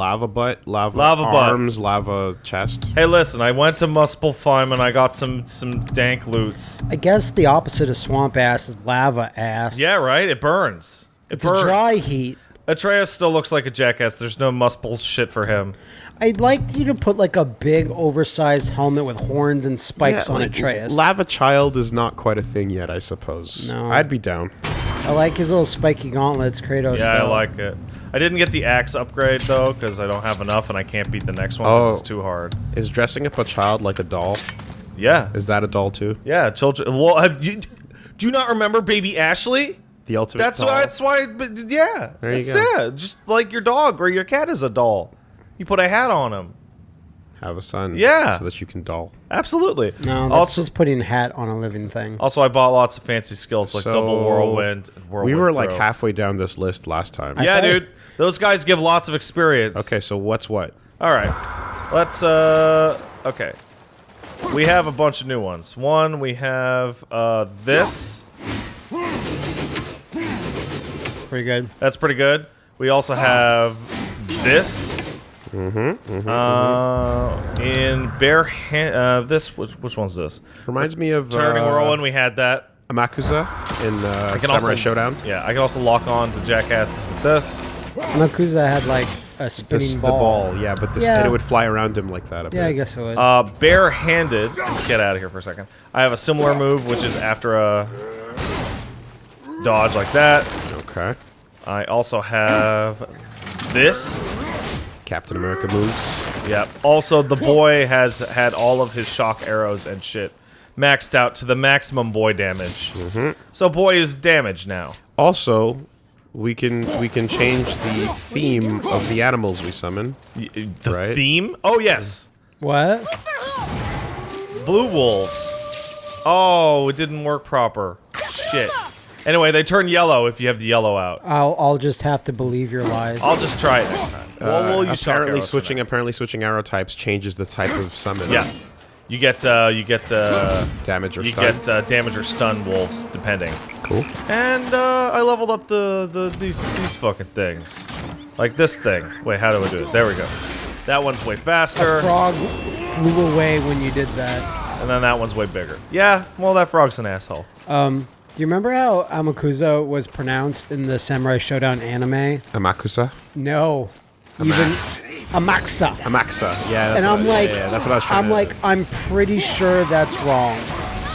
lava butt, lava, Lava butt. arms, lava chest. Hey, listen, I went to Muspelheim and I got some some dank loots. I guess the opposite of swamp ass is lava ass. Yeah, right. It burns. It It's burns. a dry heat. Atreus still looks like a jackass. There's no Muspel shit for him. I'd like you to put like a big, oversized helmet with horns and spikes Yeah, on like, Atreus. Lava child is not quite a thing yet, I suppose. No. I'd be down. I like his little spiky gauntlets, Kratos. Yeah, I like it. I didn't get the axe upgrade though because I don't have enough and I can't beat the next one Oh. it's too hard. Is dressing up a child like a doll? Yeah, Is that a doll too? yeah. Children. Well, have you? Do you not remember Baby Ashley? The ultimate That's doll. why. That's why. But yeah, There you go. Yeah, just like your dog or your cat is a doll. You put a hat on him. Have a son. Yeah. So that you can doll. Absolutely. No, that's also, just putting hat on a living thing. also, I bought lots of fancy skills like So, double whirlwind. And whirlwind we were like halfway down this list last time. I- Yeah, thought- dude. Those guys give lots of experience. Okay, so what's what? All right. Let's uh okay. We have a bunch of new ones. One, we have uh this. Pretty good. That's pretty good. We also have this. Mm-hmm. Mm-hmm, uh, in bare hand. Uh, this. Which, which one's this? Reminds me of Turning uh, whirlwind. We had that. Amakusa in uh, can Samurai also- Shodown. Yeah, I can also lock on the jackasses with this. Amakusa had like a spinning This the ball. ball, yeah, but this Yeah. and it would fly around him like that. A Yeah, I guess it would. Uh, barehanded. Get out of here for a second. I have a similar move, which is after a dodge like that. Okay. I also have this. Captain America moves. Yep. Also, the boy has had all of his shock arrows and shit maxed out to the maximum boy damage. Mm-hmm. So boy is damaged now. Also, we can we can change the theme of the animals we summon. The Right. theme? Oh yes, what? blue wolves. Oh, it didn't work proper. Shit. Anyway, they turn yellow if you have the yellow out. I'll I'll just have to believe your lies. I'll just try it next time. well, we'll use apparently switching now. apparently switching arrow types changes the type of summon. Yeah. You get uh, you get uh, Damage or you stun. get uh, damage or stun wolves depending. cool. And uh, I leveled up the, the these these fucking things, like this thing. Wait, how do I do it? There we go. That one's way a faster, frog flew away when you did that. and then that one's way bigger. Yeah, well that frog's an asshole. Um, do you remember how Amakusa was pronounced in the Samurai Shodown anime? Amakusa. No, even Amaxa. Amaxa. Yeah. That's And what, I'm yeah, like, yeah, that's what I was trying I'm to- like, I'm pretty sure that's wrong.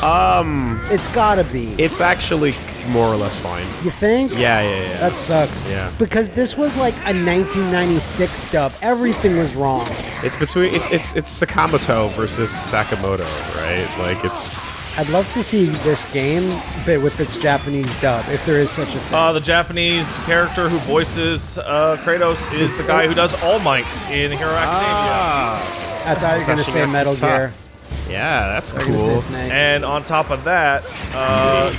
Um, it's gotta be. It's actually more or less fine. you think? Yeah, yeah, yeah. That sucks. Yeah. Because this was like a 1996 dub. Everything was wrong. It's between it's it's it's Sakamoto versus Sakamoto, right? Like it's I'd love to see this game, but with its Japanese dub, if there is such a thing. Uh, the Japanese character who voices uh, Kratos is the guy who does All Might in Hero Academia. ah, I thought you were gonna say Metal up the top. Gear. yeah, that's I was gonna say cool. And on top of that, uh,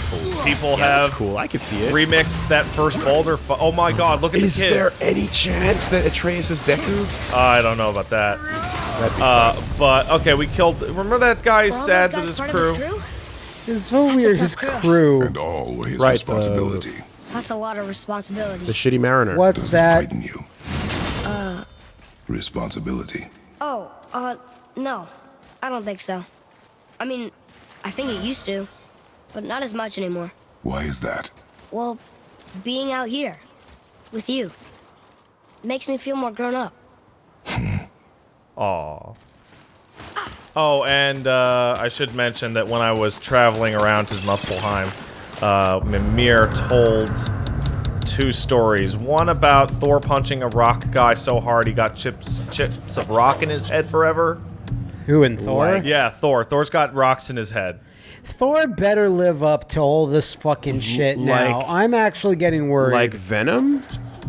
people Yeah, have cool. I can see it. remixed that first Baldur. Fu- oh my God! Look at Is the kid. there any chance that Atreus is Deku? Uh, I don't know about that. Uh, but okay, we killed. Remember that guy Were all sad those that his crew? his crew? It's so That's weird. His crew. crew. and all his Right, responsibility. That's a lot of responsibility. The shitty mariner. What's Does that? frighten you? responsibility. Oh, uh, no. I don't think so. I mean, I think it used to, but not as much anymore. Why is that? Well, being out here with you makes me feel more grown up. Aw. Oh, and uh, I should mention that when I was traveling around to Muspelheim, uh, Mimir told two stories. One about Thor punching a rock guy so hard he got chips chips of rock in his head forever. Who in Thor? Yeah, Thor. Thor's got rocks in his head. Thor better live up to all this fucking shit now. like- I'm actually getting worried. Like Venom?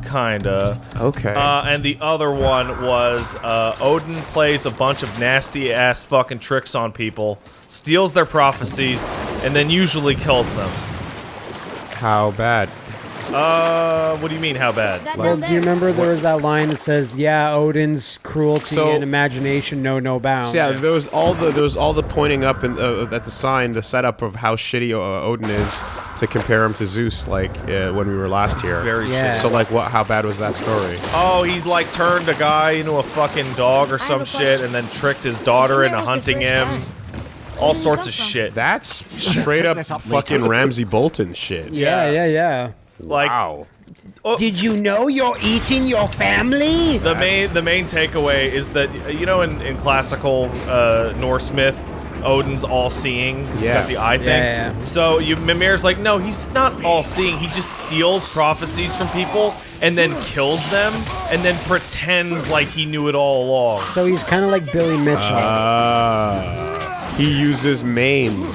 Kinda. Okay. Uh, and the other one was uh, Odin plays a bunch of nasty ass fucking tricks on people, steals their prophecies, and then usually kills them. How bad? Uh, what do you mean? How bad? Well, down do you remember there was that line that says, "Yeah, Odin's cruelty So- and imagination know no bounds." So yeah, there was all the there was all the pointing up in, uh, at the sign, the setup of how shitty uh, Odin is to compare him to Zeus, like uh, when we were last here. Very Yeah. shit. So like, what? How bad was that story? Oh, he like turned a guy into a fucking dog or have some a shit, question. and then tricked his daughter Where into was the hunting first him. guy? All Where did he sorts come of from? shit. That's straight up fucking later. Ramsey Bolton shit. yeah, yeah, yeah. Like wow. Did you know you're eating your family? the main the main takeaway is that you know in in classical uh, Norse myth. Odin's all-seeing. He's Yeah. got the eye thing. Yeah, yeah. So you, Mimir's like, no, he's not all-seeing. He just steals prophecies from people and then kills them and then pretends like he knew it all along. So he's kind of like Billy Mitchell. Uh, he uses maim.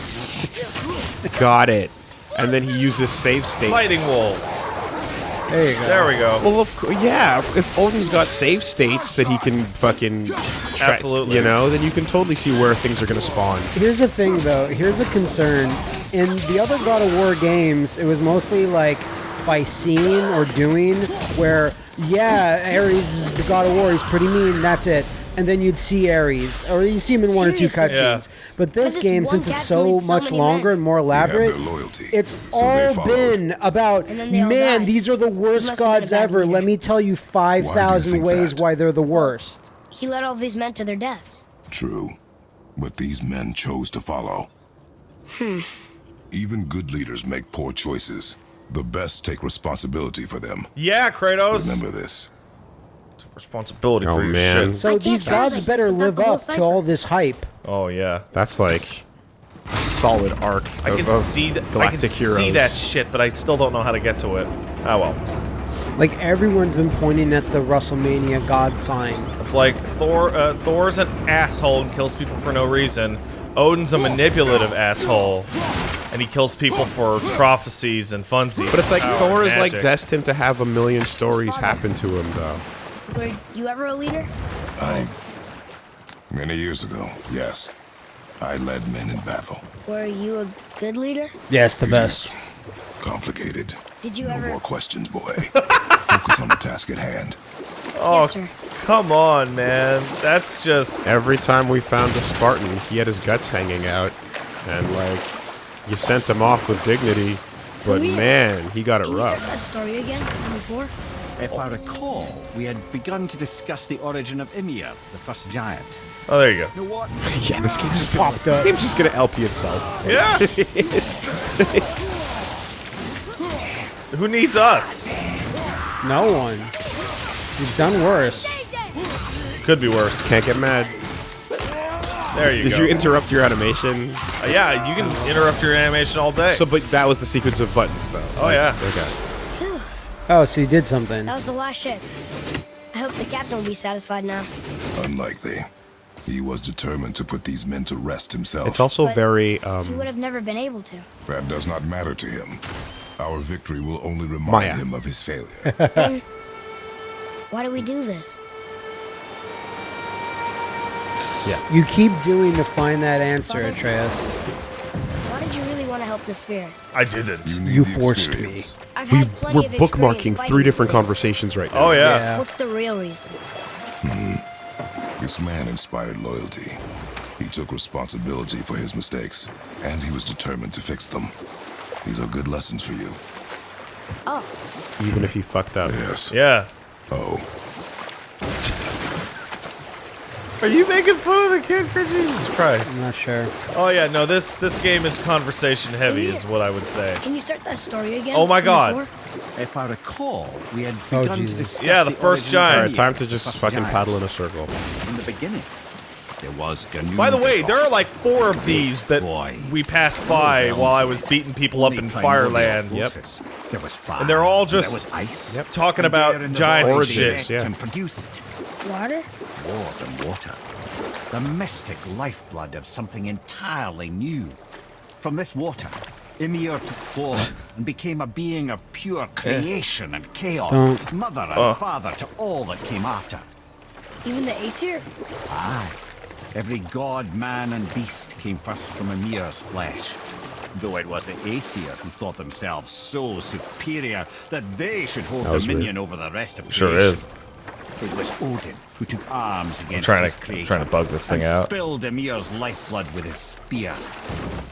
Got it. And then he uses save states. Fighting walls. there you go. There we go. Well, of course, yeah. If- If Odin's got save states that he can fucking, Absolutely. you know, then you can totally see where things are gonna spawn. Here's the thing, though. Here's a concern. In the other God of War games, it was mostly like by seeing or doing, where yeah, Ares is the God of War. He's pretty mean. That's it. And then you'd see Ares, or you see him in one or two Seriously? cutscenes. But this this game, since it's so killed so much longer men. and more elaborate, loyalty, it's so all been about And all man. died. These are the worst must have been a gods ever. Let me tell you five thousand ways that? why they're the worst. He led all these men to their deaths. True. But these men chose to follow. Hmm. Even good leaders make poor choices. The best take responsibility for them. Yeah, Kratos. Remember this. Responsibility Oh, for your man. shit. So these gods better live the whole up to all this hype. Oh yeah. That's like a solid arc. I of, can of see that. I can heroes. see that shit, but I still don't know how to get to it. Oh well. Like everyone's been pointing at the WrestleMania God sign. It's like Thor. Uh, Thor's an asshole and kills people for no reason. Odin's a manipulative asshole, and he kills people for prophecies and funsies. But it's like Thor and is like destined to have a million stories happen to him, though. Were you ever a leader? I. Many years ago, yes. I led men in battle. Were you a good leader? Yes, the best. Complicated. Did you no ever? more questions, boy. Focus on the task at hand. Oh, Yes, sir. come on, man. That's just. Every time we found a Spartan, he had his guts hanging out, and like, you sent him off with dignity, but man, he got it Can you start rough. that story again? Before? If I recall, we had begun to discuss the origin of Ymir, the first giant. Oh, there you go. You know? Yeah, this game's just gonna, Popped this up. game's just gonna LP itself. Yeah. it's, it's Who needs us? No one. You've done worse. Could be worse. can't get mad. There you go. Did go. you interrupt your animation? Uh, yeah, you can interrupt your animation all day. So, but that was the sequence of buttons, though. Oh, yeah. Okay. Oh, so you did something. That was the last ship. I hope the captain will be satisfied now. Unlikely. He was determined to put these men to rest himself. It's also But very He um, would have never been able to. That does not matter to him. Our victory will only remind Maya. him of his failure. Then, why do we do this? You keep doing to find that answer, Atreus. Help the spirit? I didn't. need You the forced me. I've we've, plenty we're bookmarking three different thing. conversations right now. Oh yeah. Yeah. What's the real reason? Hmm. This man inspired loyalty. He took responsibility for his mistakes, and he was determined to fix them. These are good lessons for you. Oh, Even if you fucked up. Yes. Yeah. Oh, Are you making fun of the kid? For Jesus Christ. I'm not sure. Oh yeah, no. This this game is conversation heavy, is what I would say. can you start that story again? Oh my God. If I recall, we had Oh, begun to Jesus. discuss Yeah, the the first origin of giant. All right, time to just fucking giant. paddle in a circle. In the beginning, there was Ginnungagap. By the way, there are like four of these that Boy. we passed by while I was beating people up in Fireland. Yep. There was fire. And they're all just ice. Yep. talking And about there in giants and Origins, shit. yeah. And produced Water? More than water. The mystic lifeblood of something entirely new. From this water, Ymir took form and became a being of pure creation and chaos, Don't. mother and Oh. father to all that came after. Even the Aesir? Aye. Every god, man, and beast came first from Ymir's flesh. Though it was the Aesir who thought themselves so superior that they should hold That was dominion over the rest of creation. Sure creation. is. It was Odin who took arms against trying his to- I'm trying to bug this thing and out. spilled Ymir's lifeblood with his spear.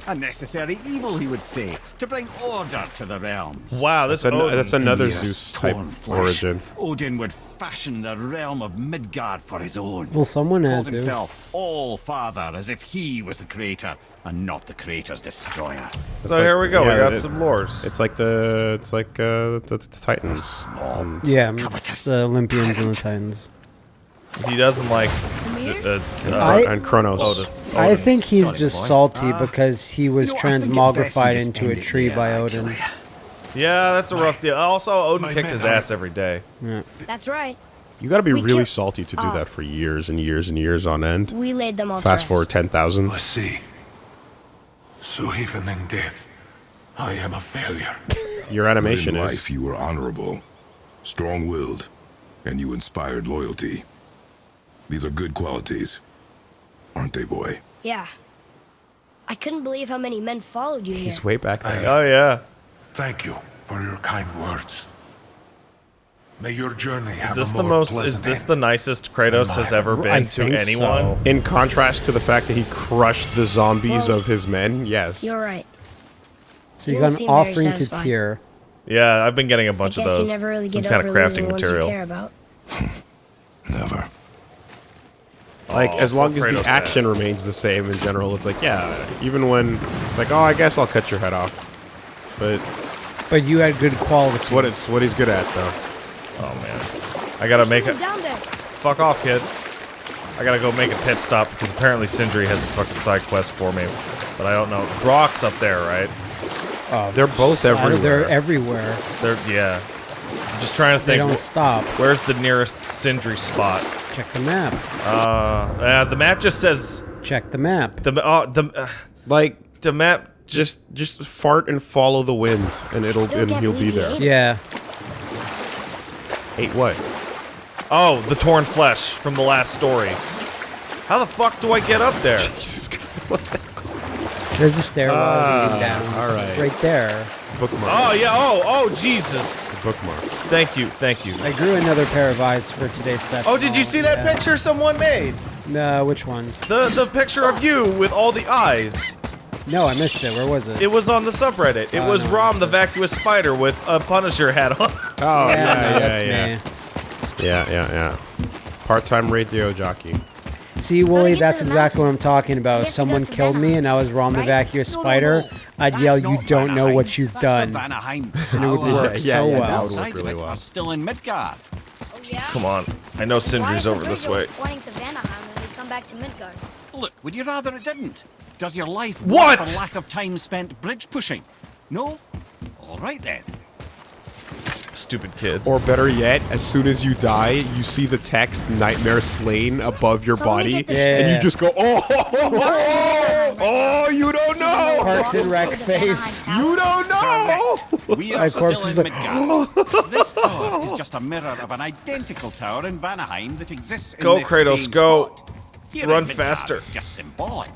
A necessary evil, he would say, to bring order to the realms. Wow, That's, an, that's another Ymir's Zeus type torn flesh, origin. Odin would fashion the realm of Midgard for his own. Well, someone had Called to. himself All Father as if he was the creator and not the creator's destroyer. so here we go. yeah, we got it- some lores. It's like the it's like uh, the, the Titans. Um, Yeah, it's the Olympians and the Titans. He doesn't like. z- Uh, uh, I- and Kronos. Odin- I think he's sorry, just boy. salty Ah. because he was You know, I think it best transmogrified into a end it tree by Odin. Yeah, that's a rough deal. Also, Odin My kicked men his are- ass every day. That's right. You got to be We really salty to do Oh. that for years and years and years on end. We laid them all Fast forward ten thousand. I see. So even in death, I am a failure. Your But animation in is. life, you were honorable, strong-willed, and you inspired loyalty. These are good qualities, aren't they, boy? Yeah. I couldn't believe how many men followed you here. He's way back there. Oh yeah. Thank you for your kind words. May your journey have Is this a the most? Is this the nicest Kratos has ever been I to anyone? so. In contrast to the fact that he crushed the zombies Well, of his men, yes. You're right. So you You got an offering to tear. Yeah, I've been getting a bunch guess of you those. never really Some get kind over of crafting the ones you material. care about. Never. Like Aw, as long poor as the Kratos action remains the same in general, it's like yeah. Even when it's like, oh, I guess I'll cut your head off. But But you had good quality. it's what it's what he's good at though. Oh man, I gotta make it. Someone down there. Fuck off, kid. I gotta go make a pit stop because apparently Sindri has a fucking side quest for me, but I don't know. Brok's up there, right? Oh, They're both everywhere. They're everywhere. everywhere. They're yeah. I'm just trying to think. They think. don't stop. Where's the nearest Sindri spot? Check the map. Uh, uh the map just says Check the map. the uh, the uh, Like the map. just just fart and follow the wind, and it'll and he'll be there. Yeah. Eight what? Oh, the torn flesh from the last story. How the fuck do I get up there? Jesus Christ. There's a stairwell Ah, leading down. all right. Right there. Bookmark. Oh yeah. Oh oh Jesus. Bookmark. Thank you. Thank you. I grew another pair of eyes for today's set. Oh, did you see that yeah. picture someone made? No, which one? The the picture of you with all the eyes. No, I missed it. Where was it? It was on the subreddit. It Oh, was no. Rom the vacuous spider with a Punisher hat on. Oh yeah, yeah, yeah, that's yeah, me. yeah, yeah, yeah. Part-time radio jockey. See, Wooly, that's the exactly what I'm talking about. If someone killed me and I was Rom the right? Vacuous No, no, Spider. I'd yell, "You don't know what you've done." The Vanaheim And it would Tower. work Yeah, so yeah, that well. would work Outside of really it well. are still in Midgard. Oh yeah. Come on. I know Sindri's over this way. Pointing to Vanaheim when we come back to Midgard. Look, would you rather it didn't? Does your life What? work for lack of time spent bridge pushing? No? All right then. Stupid kid. Or better yet, as soon as you die, you see the text "Nightmare Slain" above your So body, Yeah. and you just go, "Oh, oh, oh, you don't know, Parks and Rec face. You don't know." We are My corpse still is in like, Midgard. this tower is just a mirror of an identical tower in Vanaheim that exists in Go, this Kratos, same go. spot. Here Run Midgard, faster. Just symbolic.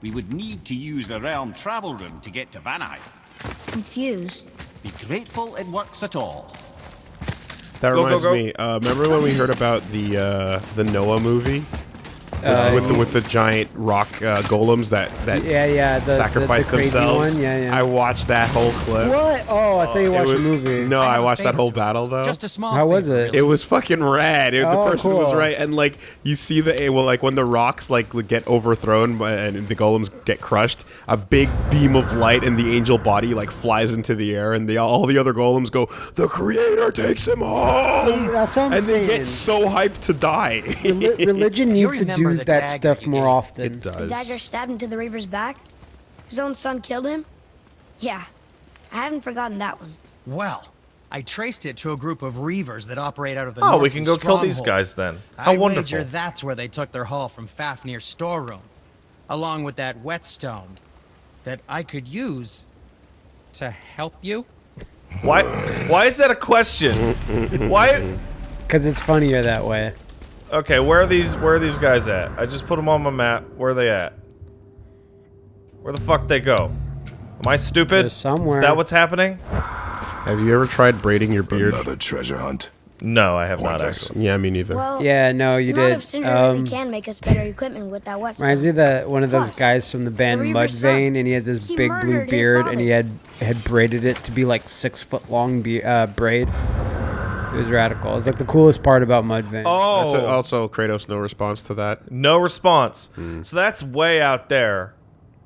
We would need to use the realm travel room to get to Vanaheim. Confused. Be grateful it works at all. That Go, go, reminds go. me. Uh, remember when we heard about the uh, the Noah movie Uh, with the with the giant rock uh, golems that that Yeah, yeah. The, sacrifice the, the crazy themselves? One. Yeah, yeah. I watched that whole clip. what? Oh, I thought you It watched was- the movie. No, I have a watched that whole battle though. Just a small How was it? really. It was fucking rad. It, Oh, the person was right, and like you see the well, like when the rocks like get overthrown and the golems get crushed, a big beam of light and the angel body like flies into the air, and the all the other golems go, "The Creator takes him home," That's what I'm and they get so hyped to die. Reli- religion needs to remember do the that stuff you more gave? often. it does. The dagger stabbed into the Reaver's back? His own son killed him? Yeah. I haven't forgotten that one. Well, I traced it to a group of reavers that operate out of the Oh, we can go kill these guys then. How I wonderful. wager that's where they took their haul from Fafnir's storeroom, along with that whetstone that I could use to help you. Why? Why is that a question? Why? Because it's funnier that way. Okay, where are these? Where are these guys at? I just put them on my map. Where are they at? Where the fuck they go? Am I stupid? There's somewhere. Is that what's happening? Have you ever tried braiding your beard? Another treasure hunt. No, I have not actually. Yeah, me neither. Well, Yeah, no, you did. if Sindri Um, really can make us better equipment with that wet Reminds me of the one of those Plus, guys from the band the Reaver's Mudvayne, and he had this he big blue beard, and he had had braided it to be like six foot long be- uh, braid. It was radical. It's like the coolest part about Mudvayne. Oh, That's a- also Kratos. No response to that. no response. Hmm. So that's way out there.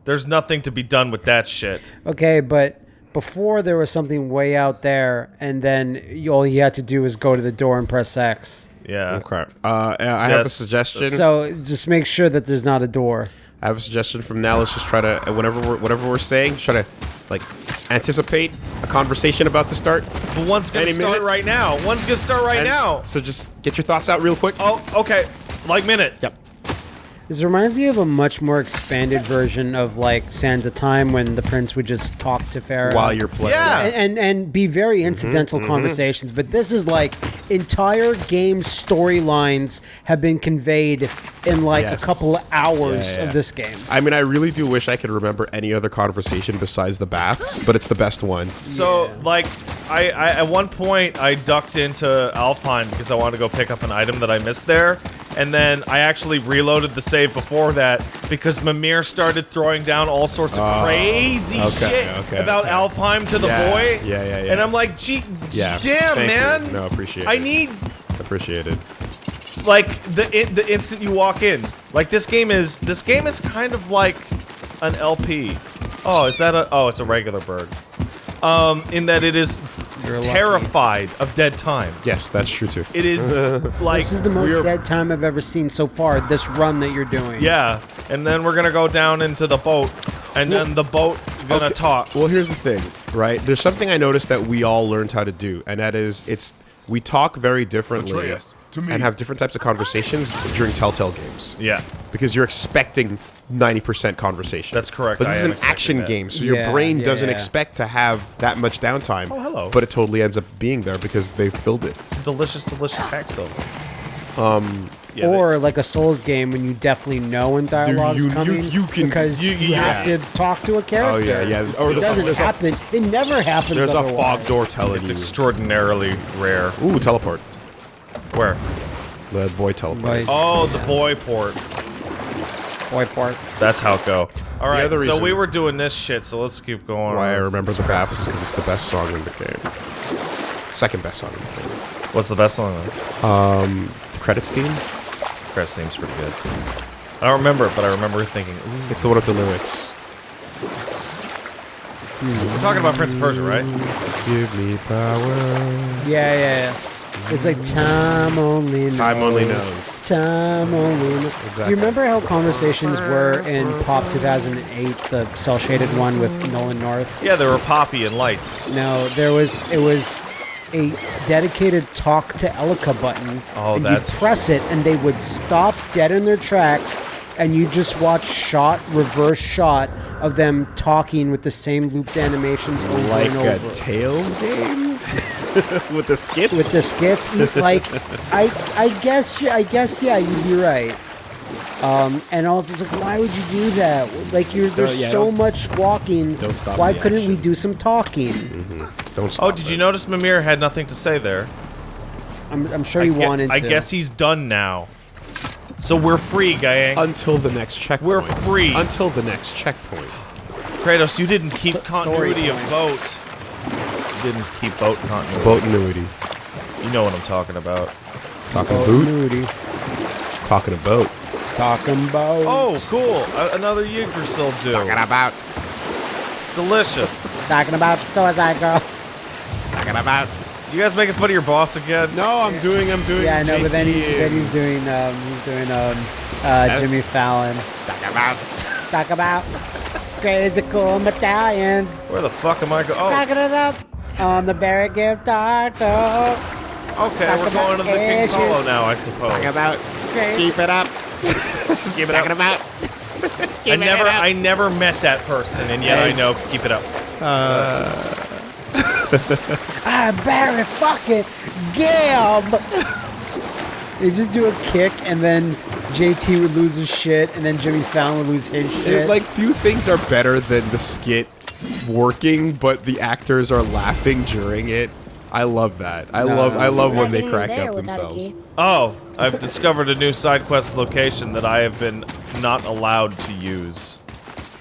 There's nothing to be done with that shit. Okay, but before there was something way out there, and then you, all you had to do was go to the door and press X. Yeah. Okay. Uh, I have a That's- suggestion. So just make sure that there's not a door. I have a suggestion from now. Let's just try to whatever we're whatever we're saying, try to like anticipate a conversation about to start. But one's gonna start minute? right now. One's gonna start right And now. So just get your thoughts out real quick. Oh, okay. Like minute. Yep. This reminds me of a much more expanded version of like Sands of Time when the prince would just talk to Farah While you're playing. Yeah. and, and and be very Mm-hmm, incidental conversations. But this is like entire game storylines have been conveyed in like Yes. a couple of hours Yeah, yeah, yeah. of this game. I mean, I really do wish I could remember any other conversation besides the baths, but it's the best one. So, like, I, I at one point I ducked into Alfheim because I wanted to go pick up an item that I missed there, and then I actually reloaded the save before that because Mimir started throwing down all sorts of oh, crazy okay, shit okay, about okay. Alfheim to the Yeah, boy. yeah, yeah, yeah. And I'm like, gee, Yeah. damn, thank you. man. No, appreciate I it. need Appreciate it. like the in, the instant you walk in. Like this game is this game is kind of like an LP. Oh, is that a? Oh, it's a regular bird. Um, in that it is You're lucky. terrified of dead time. Yes, that's true too. It is like This is the most we're- dead time I've ever seen so far. This run that you're doing. Yeah, and then we're gonna go down into the boat, and then the boat gonna Okay, talk. Well, here's the thing, right? There's something I noticed that we all learned how to do, and that is it's we talk very differently Atreus, to me. and have different types of conversations during Telltale games. Yeah, Because you're expecting 90% conversation. That's correct, But this am is an action that. game, so Yeah, your brain yeah, doesn't yeah. expect to have that much downtime. Oh, hello. But it totally ends up being there because they filled it. it's a delicious, delicious hack silver. Um, yeah, or like a Souls game when you definitely know when dialogue's you- you- coming you can- because you, you- have yeah. to talk to a character. Oh yeah, yeah. Or it doesn't there's a- happen. it never happens. There's a fog door telling it's you. extraordinarily rare. Ooh, teleport. Where? The boy teleport. Right. Oh, the boy port. Boy part. That's how it go. All right, so we were doing this shit, so let's keep going. Why I remember the baths is because it's the best song in the game. Second best song in the game. What's the best song? Then? The credits theme. Press seems pretty good. I don't remember it, but I remember thinking, Ooh. It's the one with the lyrics. we're talking about Prince of Persia, right? Give me power. Yeah, yeah, yeah. It's like time only knows. Time only knows. Time only knows. Do you remember how conversations were in Pop 2008, the cell shaded one with Nolan North? Yeah, they were poppy and light. No, there was it was a dedicated talk to Elika button. Oh, and that's you'd press it and they would stop dead in their tracks and you just watch shot reverse shot of them talking with the same looped animations over Like and a. Tales game with the skits. with the skits, like I, I guess, I guess, yeah, you'd be right. Um, and also, it's like, why would you do that? Like, you're there's yeah, so much walking. don't stop Why couldn't we do some talking? Don't stop Oh, did you notice Mimir had nothing to say there? I'm, I'm sure he gue- wanted. I to. guess he's done now. So we're free, gang. Until the next checkpoint. We're free. Until the next checkpoint. Kratos, you didn't keep Sto- continuity of story boat. You didn't keep boat continuity. Boat annuity. You know what I'm talking about. Talking boot. Moody. Talking a boat. Talking about. Oh, cool. A- another Yggdrasil do. Talking about. Delicious. Talking about so as I go. Talking about. You guys making fun of your boss again? No, I'm doing. I'm doing. Yeah, I know, but then he's, then he's doing um, he's doing um, uh, Jimmy Fallon. Talking about. Talk about crazy cool medallions. Where the fuck am I going? Oh, Talking it up on the Barry Guitar Talk. okay. talk We're going to the King's issues. Hollow now, I suppose. Talking about. Keep it up. Keep it up. Talking about. I never, I never met that person, and yet I know. Keep it up. Ah, Barry fucking Gibb. They just do a kick, and then JT would lose his shit, and then Jimmy Fallon would lose his shit. It, like few things are better than the skit working, but the actors are laughing during it. I love that. I No. love I love when they crack up themselves. Oh, I've discovered a new side quest location that I have been not allowed to use.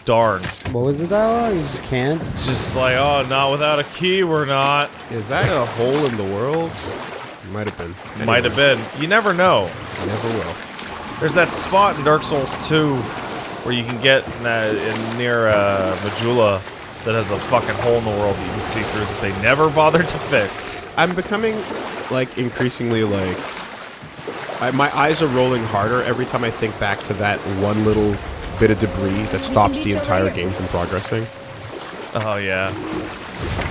Darn. What was the dialogue? You just can't. It's just like, oh, not without a key, we're not. Is that a hole in the world? Might have been. Might have been. You never know. Never will. There's that spot in Dark Souls 2 where you can get in, uh, in near uh, Majula that has a fucking hole in the world that you can see through that they never bothered to fix. I'm becoming like increasingly like I, my eyes are rolling harder every time I think back to that one little bit of debris that stops the entire here. game from progressing. Oh yeah.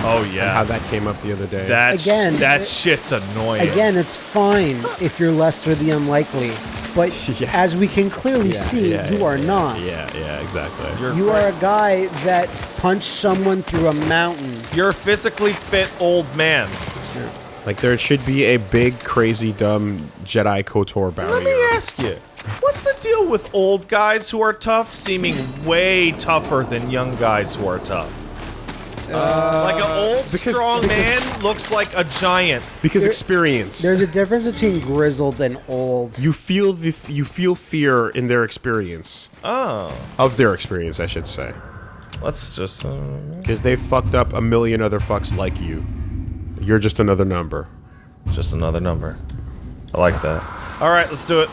Oh yeah. How that came up the other day. That sh- Again, that it- shit's annoying. Again, it's fine if you're Lester the Unlikely, but Yeah. as we can clearly Yeah, see, yeah, you yeah, are yeah, not. Yeah, yeah, exactly. You're You are a guy that punched someone through a mountain. You're a physically fit old man. Like there should be a big, crazy, dumb Jedi Kotor Let me ask you, what's the deal with old guys who are tough seeming way tougher than young guys who are tough? Like an old because- strong because- man looks like a giant. Because experience. There's a difference between grizzled and old. you feel the f- you feel fear in their experience. Oh, Of their experience, I should say. let's just. Uh, Because they've fucked up a million other fucks like you. You're just another number. Just another number. I like that. All right, let's do it.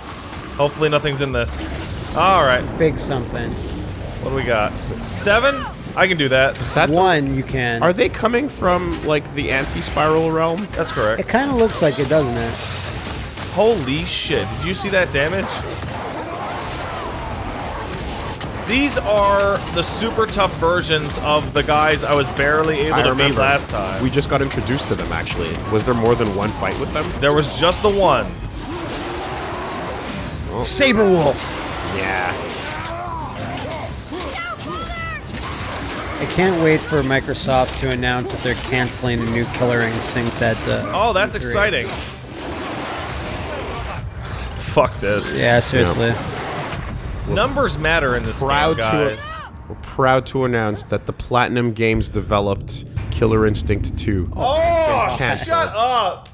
Hopefully nothing's in this. All right, Big something. what do we got? Seven? I can do that. Is that the- One, you can. Are they coming from like the anti-spiral realm? That's correct. It kind of looks like it, doesn't it? Holy shit. Did you see that damage? These are the super tough versions of the guys I was barely able I to beat remember. last time. We just got introduced to them actually. Was there more than one fight with them? there was just the one. Sabrewulf. Yeah. I can't wait for Microsoft to announce that they're canceling a new Killer Instinct that. Uh, Oh, that's exciting. Fuck this. Yeah, seriously. Numbers matter in this Proud game, to guys. we're proud to announce that the Platinum Games developed Killer Instinct 2. Oh, shut up.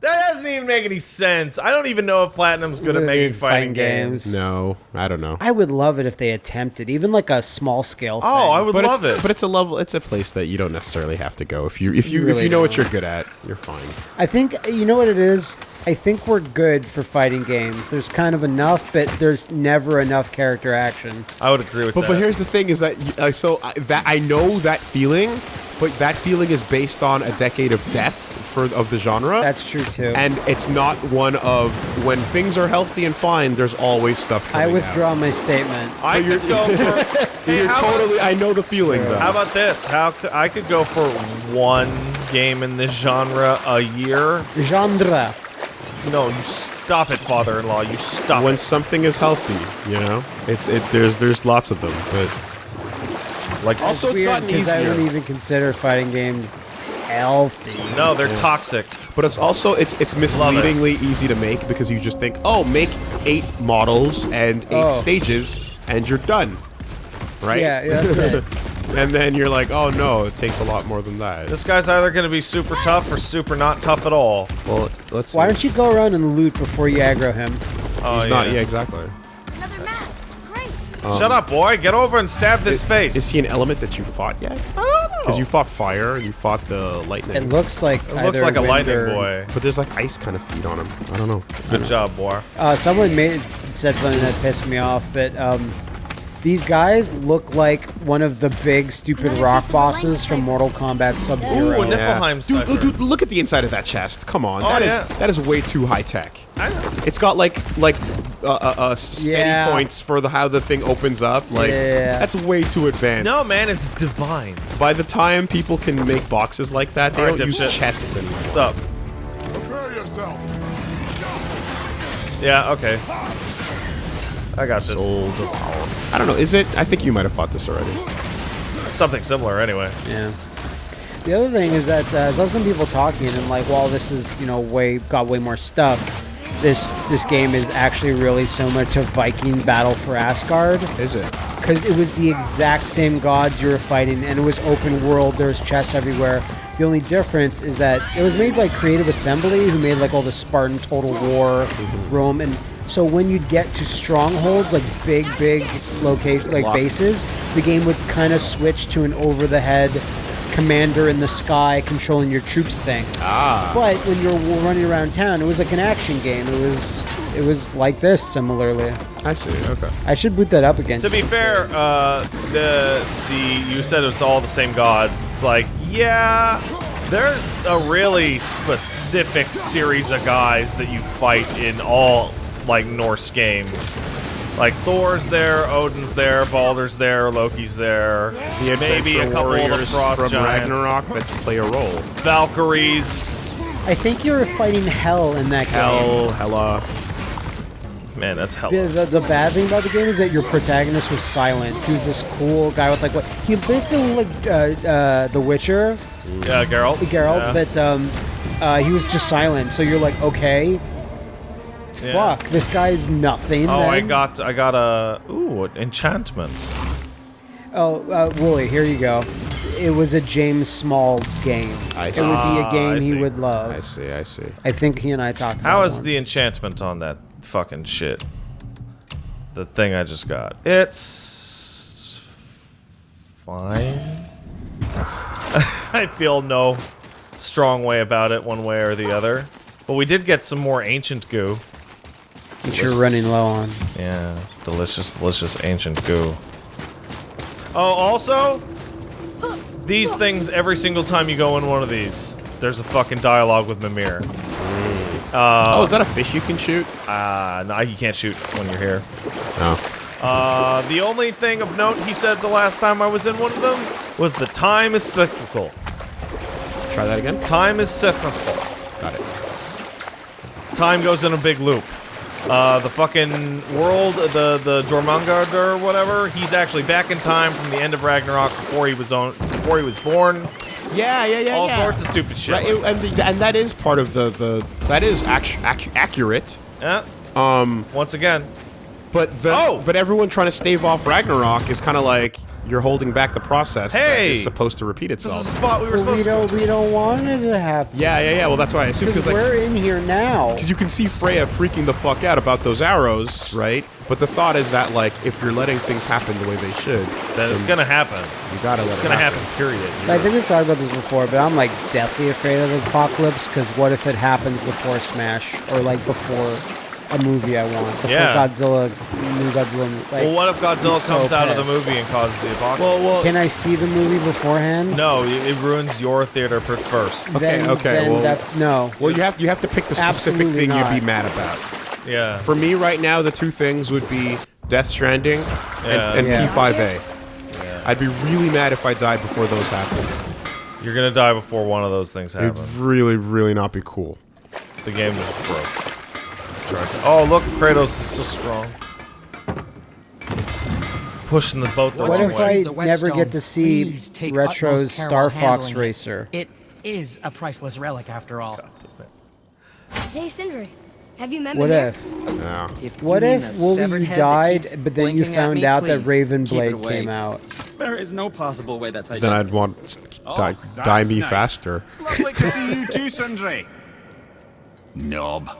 That doesn't even make any sense. I don't even know if Platinum's good at making fighting, Fighting games. games. No, I don't know. I would love it if they attempted, even like a small scale. Oh, thing. I would but love it. But it's a level. It's a place that you don't necessarily have to go. If you if you, You if you know what don't. you're good at, you're fine. I think you know what it is. I think we're good for fighting games. There's kind of enough, but there's never enough character action. I would agree with But that. but here's the thing: is that uh, so I, that I know that feeling, but that feeling is based on a decade of death for of the genre. That's true too. and it's not one of when things are healthy and fine. There's always stuff. I withdraw Out. my statement. I But you're- could go for. Hey, You're how about- totally. I know the feeling though. How about this? How c- I could go for one game in this genre a year? Genre. No, you stop it, father-in-law. You stop when it. something is healthy, you know, it's it. There's there's lots of them, but Like also it's Weird, gotten 'cause I easier. wouldn't even consider fighting games healthy. no, they're toxic. But it's also it's it's Love it. misleadingly easy to make because you just think, oh, make eight models and eight Oh. stages and you're done, right? Yeah, yeah, that's it. and then you're like, oh no, it takes a lot more than that. This guy's either going to be super tough or super not tough at all. well, let's. Why see. don't you go around and loot before you aggro him? Oh, He's not. Yeah, exactly. Another map. Great. Um, Shut up, boy. Get over and stab this face. Is he an element that you fought yet? Oh, I don't know. Because you fought fire and you fought the lightning. It looks like It looks like a lightning boy. but there's like ice kind of feet on him. I don't know. Good job, boy. Uh, someone made said something that pissed me off, but um, these guys look like one of the big stupid rock bosses from Mortal Kombat Sub Ooh, Zero. a Niflheim Dude, sucker. dude, look at the inside of that chest. Come on, Oh, that is yeah. that is way too high tech. It's got like like uh, uh, uh, steady Yeah. points for the how the thing opens up. Like Yeah. that's way too advanced. No, man, it's divine. By the time people can make boxes like that, they All right, don't use dipshit. chests anymore. What's up? Prepare yourself. Yeah, okay. I got this. Soul Devour. I don't know. Is it? I think you might have fought this already. Something similar, anyway. Yeah. The other thing is that uh, I saw some people talking and like, while this is you know way got way more stuff, this this game is actually really similar to Viking Battle for Asgard Is it? because because it was the exact same gods you were fighting, and it was open world. There's chests everywhere. The only difference is that it was made by Creative Assembly, who made like all the Spartan Total War, Rome, and so when you'd get to strongholds, like big, big location, like bases, the game would kind of switch to an over-the-head commander in the sky controlling your troops thing. Ah. But when you're running around town, it was like an action game. It was it was like this similarly. I see. Okay. I should boot that up again. To be fair, uh, the the you said it's all the same gods. It's like, yeah, there's a really specific series of guys that you fight in all like Norse games. Like Thor's there, Odin's there, Baldur's there, Loki's there. The maybe a Adventure couple of the warriors frost from giants. Ragnarok that play a role. Valkyries. I think you're fighting hell in that game. Hell, Hella. Man, that's hell. The, the, the bad thing about the game is that your protagonist was silent. He was this cool guy with like what he basically looked like uh, uh, The Witcher, Yeah, Geralt. Geralt, Yeah. but um, uh, he was just silent. So you're like, okay, Yeah. fuck, this guy's nothing. Oh, I got I got a ooh enchantment. Oh, uh, Wooly, here you go. It was a James Small game. I It would be Ah, a game I he would love. I see. I see. I think he and I talked about How it is the enchantment on that fucking shit? The thing I just got. It's fine. I feel no strong way about it one way or the other. But we did get some more ancient goo. Which you're running low on. Yeah, delicious, delicious ancient goo. Oh, also, these things every single time you go in one of these, there's a fucking dialogue with Mimir. oh, is that a fish you can shoot? Uh, no, you can't shoot when you're here. No. Uh, the only thing of note he said the last time I was in one of them was the time is cyclical. Try that again. Time is cyclical. Got it. Time goes in a big loop. Uh, the fucking world, the the Jormungand or whatever, he's actually back in time from the end of Ragnarok before he was on, before he was born. Yeah, yeah, yeah. All yeah. sorts of stupid shit. Right, it- and the, and that is part of the the that is ac- accurate. Yeah. Um. Once again, But the, Oh! but everyone trying to stave off Ragnarok is kind of like you're holding back the process that Hey! is supposed to repeat itself. this is a itself. spot we were Well, we supposed to. don't we don't want it to happen. Yeah, yeah, yeah. Well, that's why I assume Because because like we're in here now. because you can see Freya freaking the fuck out about those arrows, right? But the thought is that like if you're letting things happen the way they should, Then it's gonna happen. you gotta let It's it gonna happen. Period. I think we've talked about this before, but I'm like deathly afraid of the apocalypse because what if it happens before Smash or like before a movie I want, before Yeah. Godzilla, new Godzilla. Like, Well, what if Godzilla I'm so comes out of the movie and causes the apocalypse? Well, well, Can I see the movie beforehand? no, it it ruins your theater per- first. Then, Okay, okay, Then well- that, no. well, you have you have to pick the specific Absolutely thing not. you'd be mad about. Yeah. For me, right now, the two things would be Death Stranding and, Yeah. and Yeah. P5A. I'd be really mad if I died before those happened. You're gonna die before one of those things happens. It'd really, really not be cool. The game is broke. Oh, look, Kratos is so strong. Pushing the boat the What wrong if way. I never get to see please Retro's Star Fox handling it. Racer? It is a priceless relic after all. Hey, Sindri, have you met me What if? Yeah. If What if the Wooly you died, but then you found me, out that Raven Blade came out? There is no possible way that's how you Then I'd want Oh, die, that's die me nice. faster. Lovely to see you too, Sindri. Knob.